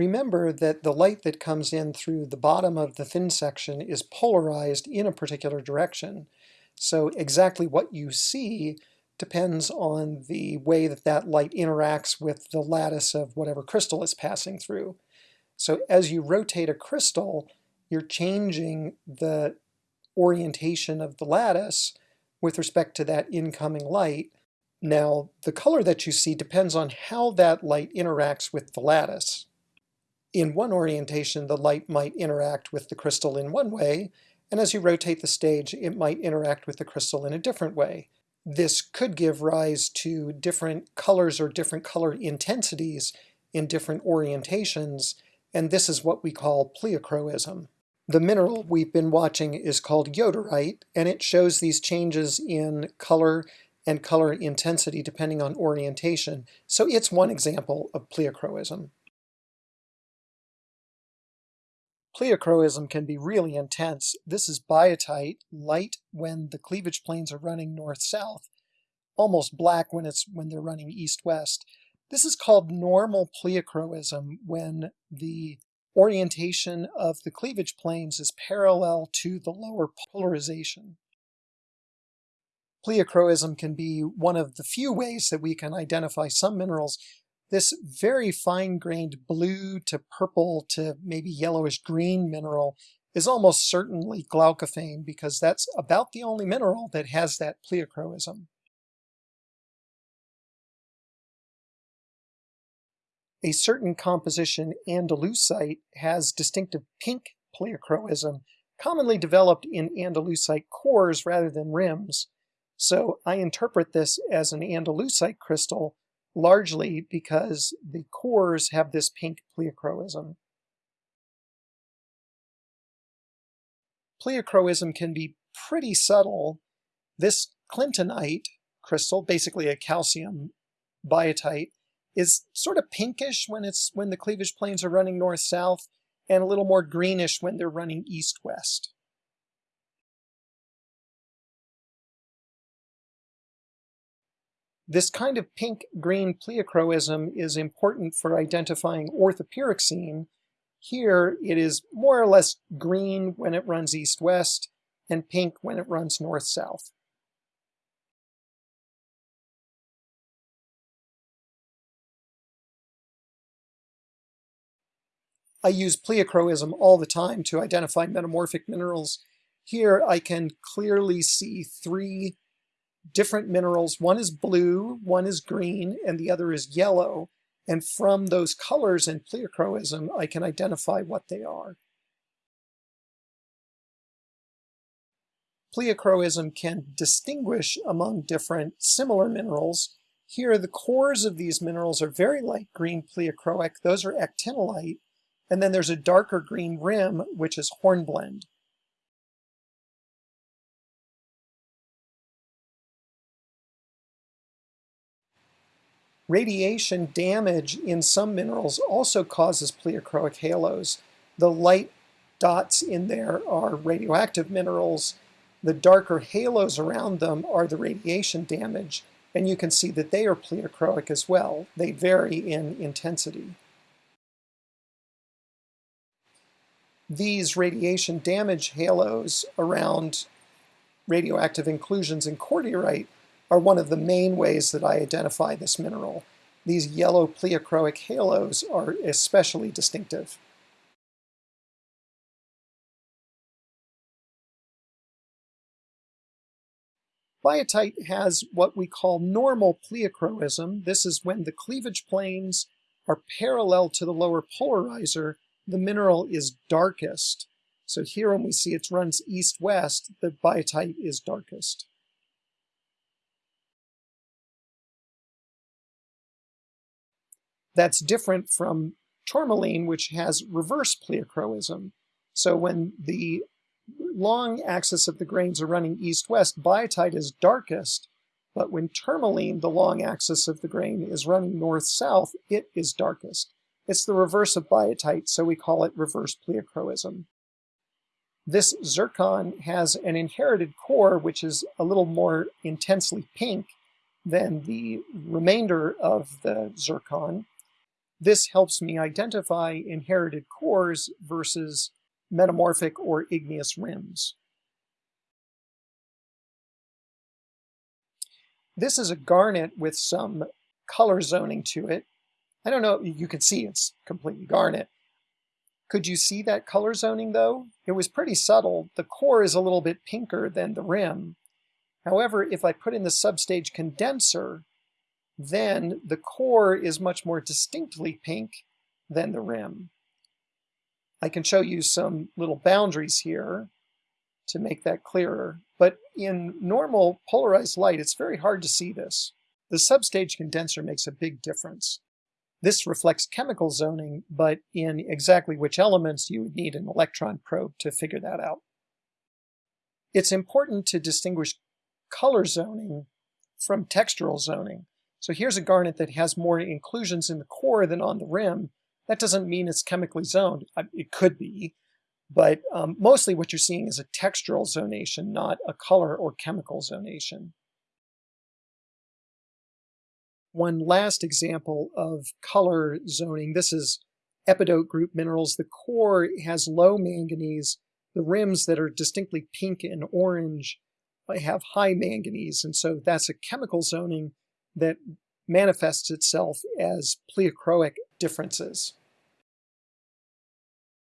Remember that the light that comes in through the bottom of the thin section is polarized in a particular direction. So exactly what you see depends on the way that that light interacts with the lattice of whatever crystal it's passing through. So as you rotate a crystal, you're changing the orientation of the lattice with respect to that incoming light. Now, the color that you see depends on how that light interacts with the lattice. In one orientation, the light might interact with the crystal in one way, and as you rotate the stage, it might interact with the crystal in a different way this could give rise to different colors or different color intensities in different orientations, and this is what we call pleochroism. The mineral we've been watching is called yoderite, and it shows these changes in color and color intensity depending on orientation, so it's one example of pleochroism. Pleochroism can be really intense. This is biotite, light when the cleavage planes are running north-south, almost black when it's when they're running east-west. This is called normal pleochroism when the orientation of the cleavage planes is parallel to the lower polarization. Pleochroism can be one of the few ways that we can identify some minerals this very fine-grained blue to purple to maybe yellowish green mineral is almost certainly glaucophane because that's about the only mineral that has that pleochroism. A certain composition andalusite has distinctive pink pleochroism, commonly developed in andalusite cores rather than rims. So I interpret this as an andalusite crystal largely because the cores have this pink pleochroism. Pleochroism can be pretty subtle. This clintonite crystal, basically a calcium biotite, is sort of pinkish when it's when the cleavage planes are running north-south and a little more greenish when they're running east-west. This kind of pink-green pleochroism is important for identifying orthopyroxene. Here it is more or less green when it runs east-west and pink when it runs north-south. I use pleochroism all the time to identify metamorphic minerals. Here I can clearly see three different minerals. One is blue, one is green, and the other is yellow. And from those colors in pleochroism, I can identify what they are. Pleochroism can distinguish among different similar minerals. Here, the cores of these minerals are very light green pleochroic. Those are actinolite. And then there's a darker green rim, which is hornblende. Radiation damage in some minerals also causes pleochroic halos. The light dots in there are radioactive minerals. The darker halos around them are the radiation damage, and you can see that they are pleochroic as well. They vary in intensity. These radiation damage halos around radioactive inclusions in cordierite are one of the main ways that I identify this mineral. These yellow pleochroic halos are especially distinctive. Biotite has what we call normal pleochroism. This is when the cleavage planes are parallel to the lower polarizer, the mineral is darkest. So here when we see it runs east-west, the biotite is darkest. That's different from tourmaline, which has reverse pleochroism. So when the long axis of the grains are running east-west, biotite is darkest, but when tourmaline, the long axis of the grain, is running north-south, it is darkest. It's the reverse of biotite, so we call it reverse pleochroism. This zircon has an inherited core which is a little more intensely pink than the remainder of the zircon, This helps me identify inherited cores versus metamorphic or igneous rims. This is a garnet with some color zoning to it. I don't know, you can see it's completely garnet. Could you see that color zoning though? It was pretty subtle. The core is a little bit pinker than the rim. However, if I put in the substage condenser, then the core is much more distinctly pink than the rim. I can show you some little boundaries here to make that clearer. But in normal polarized light, it's very hard to see this. The substage condenser makes a big difference. This reflects chemical zoning, but in exactly which elements you would need an electron probe to figure that out. It's important to distinguish color zoning from textural zoning. So here's a garnet that has more inclusions in the core than on the rim. That doesn't mean it's chemically zoned. It could be, but um, mostly what you're seeing is a textural zonation, not a color or chemical zonation. One last example of color zoning, this is epidote group minerals. The core has low manganese. The rims that are distinctly pink and orange have high manganese, and so that's a chemical zoning that manifests itself as pleochroic differences.